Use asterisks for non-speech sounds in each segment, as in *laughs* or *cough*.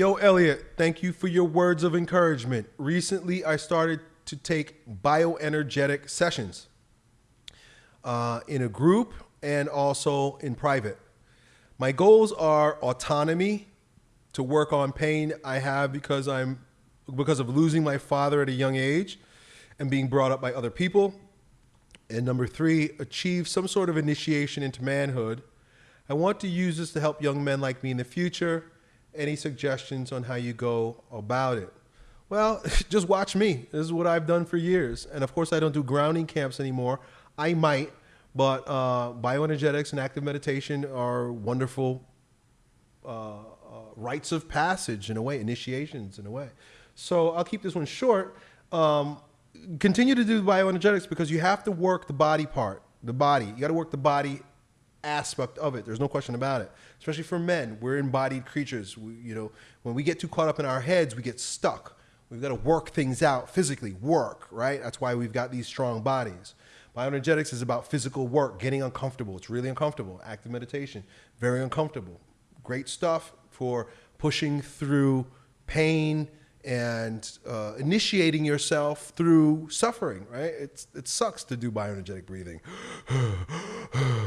Yo, Elliot, thank you for your words of encouragement. Recently, I started to take bioenergetic sessions uh, in a group and also in private. My goals are autonomy, to work on pain I have because I'm because of losing my father at a young age and being brought up by other people. And number three, achieve some sort of initiation into manhood. I want to use this to help young men like me in the future. Any suggestions on how you go about it? Well, *laughs* just watch me. This is what I've done for years. And of course, I don't do grounding camps anymore. I might, but uh, bioenergetics and active meditation are wonderful uh, uh, rites of passage in a way, initiations in a way. So I'll keep this one short. Um, continue to do bioenergetics because you have to work the body part, the body. You got to work the body aspect of it. There's no question about it. Especially for men, we're embodied creatures. We, you know, when we get too caught up in our heads, we get stuck. We've got to work things out physically, work, right? That's why we've got these strong bodies. Bioenergetics is about physical work, getting uncomfortable. It's really uncomfortable. Active meditation, very uncomfortable. Great stuff for pushing through pain and uh, initiating yourself through suffering, right? It's, it sucks to do bioenergetic breathing. *gasps* *sighs*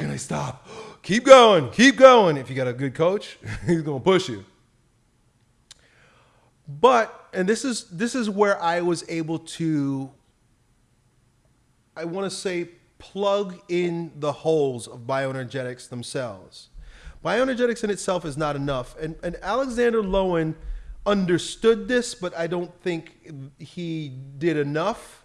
can I stop? *gasps* Keep going, keep going. If you got a good coach, *laughs* he's gonna push you. But, and this is this is where I was able to, I want to say, plug in the holes of bioenergetics themselves. Bioenergetics in itself is not enough. And, and Alexander Lowen understood this, but I don't think he did enough.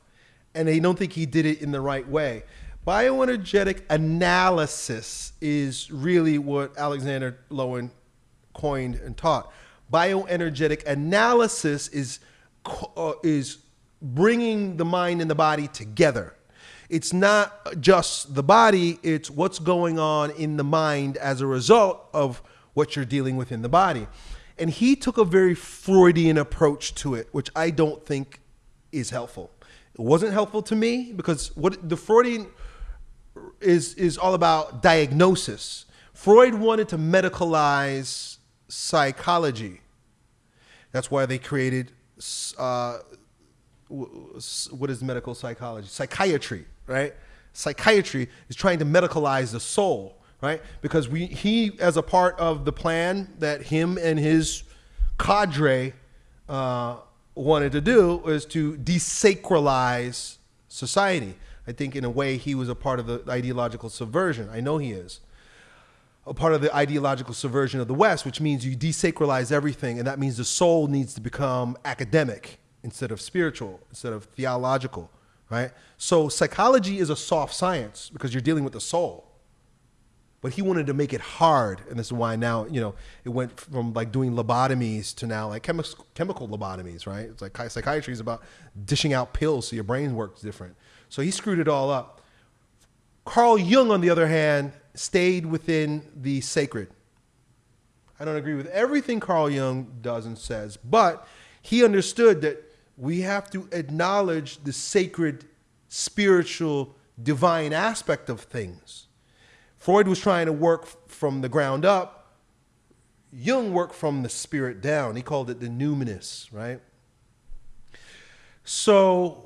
And I don't think he did it in the right way. Bioenergetic analysis is really what Alexander Lowen coined and taught. Bioenergetic analysis is, uh, is bringing the mind and the body together it's not just the body, it's what's going on in the mind as a result of what you're dealing with in the body. And he took a very Freudian approach to it, which I don't think is helpful. It wasn't helpful to me because what the Freudian is is all about diagnosis. Freud wanted to medicalize psychology. That's why they created uh, what is medical psychology? Psychiatry right? Psychiatry is trying to medicalize the soul, right? Because we, he, as a part of the plan that him and his cadre uh, wanted to do, was to desacralize society. I think in a way he was a part of the ideological subversion. I know he is. A part of the ideological subversion of the West, which means you desacralize everything, and that means the soul needs to become academic instead of spiritual, instead of theological right? So psychology is a soft science because you're dealing with the soul. But he wanted to make it hard, and this is why now you know it went from like doing lobotomies to now like chemi- chemical lobotomies, right? It's like psychiatry is about dishing out pills so your brain works different. So he screwed it all up. Carl Jung, on the other hand, stayed within the sacred. I don't agree with everything Carl Jung does and says, but he understood that we have to acknowledge the sacred, spiritual, divine aspect of things. Freud was trying to work from the ground up. Jung worked from the spirit down. He called it the numinous, right? So,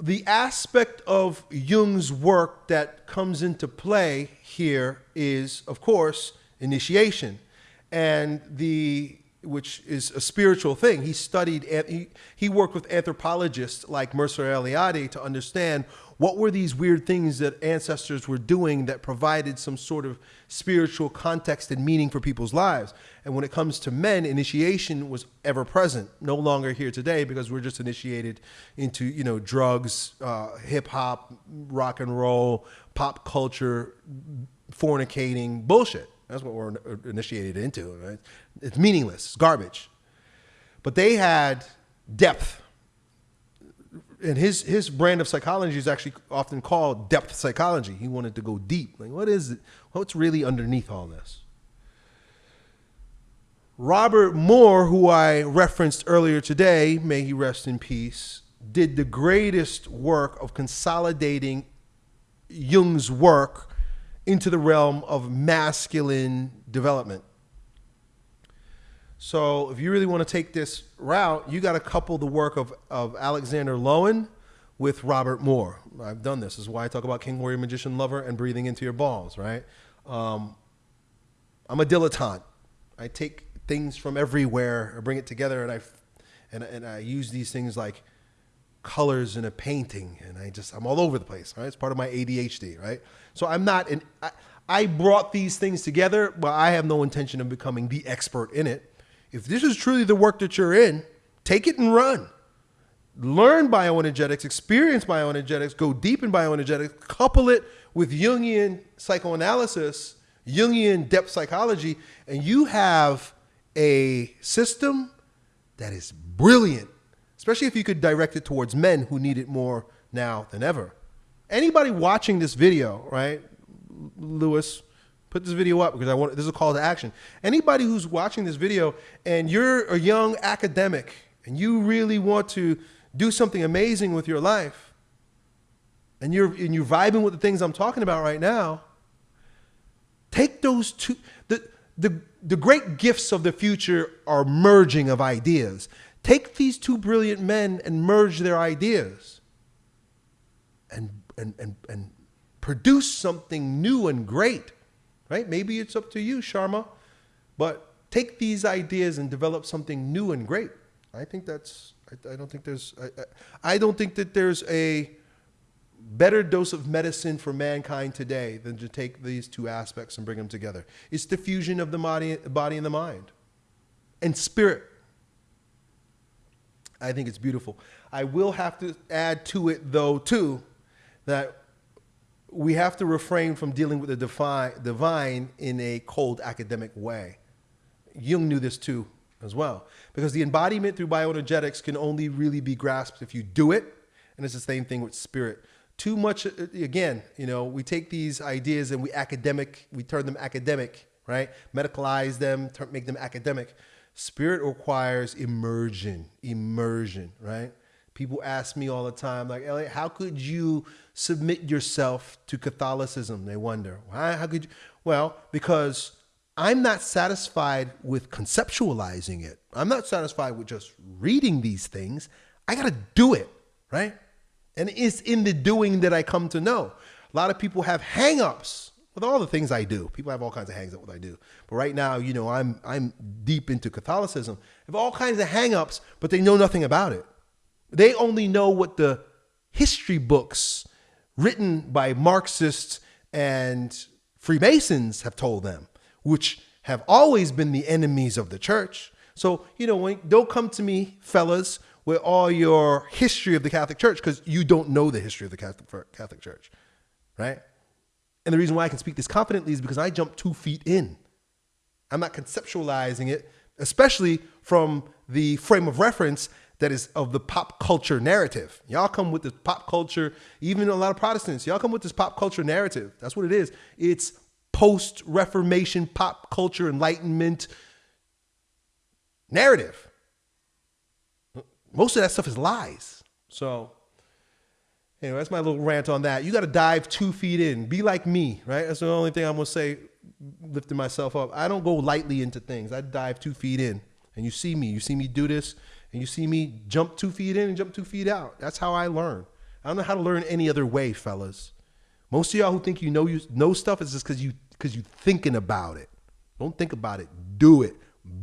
the aspect of Jung's work that comes into play here is, of course, initiation. And the which is a spiritual thing. He studied, he, he worked with anthropologists like Mircea Eliade to understand what were these weird things that ancestors were doing that provided some sort of spiritual context and meaning for people's lives. And when it comes to men, initiation was ever present, no longer here today because we're just initiated into, you know, drugs, uh, hip hop, rock and roll, pop culture, fornicating, bullshit. That's what we're uh, initiated into. Right? It's meaningless, it's garbage. But they had depth. And his, his brand of psychology is actually often called depth psychology. He wanted to go deep. Like, what is it? What's really underneath all this? Robert Moore, who I referenced earlier today, may he rest in peace, did the greatest work of consolidating Jung's work into the realm of masculine development. So if you really want to take this route, you got to couple the work of, of Alexander Lowen with Robert Moore. I've done this. this. is why I talk about King Warrior Magician Lover and breathing into your balls, right? Um, I'm a dilettante. I take things from everywhere, I bring it together, and I, and, and I use these things like colors in a painting, and I just I'm all over the place. Right, it's part of my ADHD. Right, so I'm not an. I, I brought these things together, but I have no intention of becoming the expert in it. If this is truly the work that you're in, take it and run. Learn bioenergetics, experience bioenergetics, go deep in bioenergetics, couple it with Jungian psychoanalysis, Jungian depth psychology, and you have a system that is brilliant, especially if you could direct it towards men who need it more now than ever. Anybody watching this video, right? Lewis, put this video up because I want this is a call to action. Anybody who's watching this video and you're a young academic and you really want to do something amazing with your life and you're and you're vibing with the things I'm talking about right now, take those two the the the great gifts of the future are merging of ideas. Take these two brilliant men and merge their ideas and and and, and produce something new and great, right? Maybe it's up to you, Sharma, but take these ideas and develop something new and great. I think that's, I, I don't think there's, I, I don't think that there's a better dose of medicine for mankind today than to take these two aspects and bring them together. It's the fusion of the body, body and the mind and spirit. I think it's beautiful. I will have to add to it, though, too, that we have to refrain from dealing with the divine, divine in a cold academic way. Jung knew this too as well, because the embodiment through bioenergetics can only really be grasped if you do it. And it's the same thing with spirit. Too much, uh, again, you know, we take these ideas and we academic, we turn them academic, right? Medicalize them, make them academic. Spirit requires immersion, immersion, right? People ask me all the time, like, Elliot, how could you submit yourself to Catholicism? They wonder. Why? How could you? Well, because I'm not satisfied with conceptualizing it. I'm not satisfied with just reading these things. I got to do it, right? And it's in the doing that I come to know. A lot of people have hangups with all the things I do. People have all kinds of hangups with what I do. But right now, you know, I'm I'm deep into Catholicism. Have all kinds of hangups, but they know nothing about it. They only know what the history books written by Marxists and Freemasons have told them, which have always been the enemies of the church. So, you know, when, don't come to me, fellas, with all your history of the Catholic Church because you don't know the history of the Catholic Church, right? And the reason why I can speak this confidently is because I jumped two feet in. I'm not conceptualizing it, especially from the frame of reference that is of the pop culture narrative. Y'all come with this pop culture, even a lot of Protestants, y'all come with this pop culture narrative. That's what it is. It's post Reformation pop culture enlightenment narrative. Most of that stuff is lies. So, anyway, that's my little rant on that. You got to dive two feet in. Be like me, right? That's the only thing I'm going to say, lifting myself up. I don't go lightly into things, I dive two feet in. And you see me, you see me do this and you see me jump two feet in and jump two feet out. That's how I learn. I don't know how to learn any other way, fellas. Most of y'all who think you know you know stuff is just because you because you thinking about it. Don't think about it. Do it.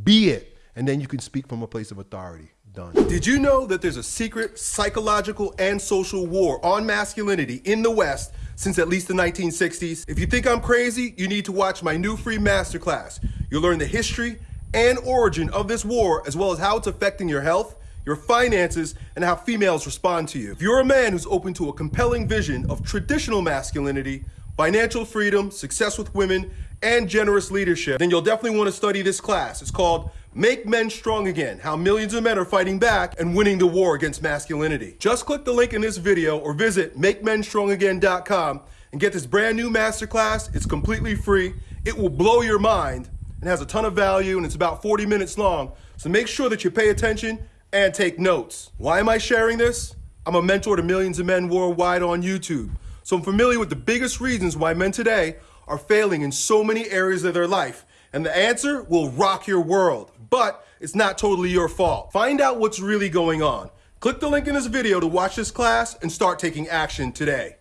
Be it. And then you can speak from a place of authority. Done. Did you know that there's a secret psychological and social war on masculinity in the West since at least the 1960s? If you think I'm crazy, you need to watch my new free masterclass. You'll learn the history and origin of this war, as well as how it's affecting your health, your finances, and how females respond to you. If you're a man who's open to a compelling vision of traditional masculinity, financial freedom, success with women, and generous leadership, then you'll definitely want to study this class. It's called Make Men Strong Again, How Millions of Men Are Fighting Back and Winning the War Against Masculinity. Just click the link in this video or visit MakeMenStrongAgain.com and get this brand new masterclass. It's completely free. It will blow your mind and has a ton of value and it's about 40 minutes long. So make sure that you pay attention and take notes. Why am I sharing this? I'm a mentor to millions of men worldwide on YouTube. So I'm familiar with the biggest reasons why men today are failing in so many areas of their life. And the answer will rock your world. But it's not totally your fault. Find out what's really going on. Click the link in this video to watch this class and start taking action today.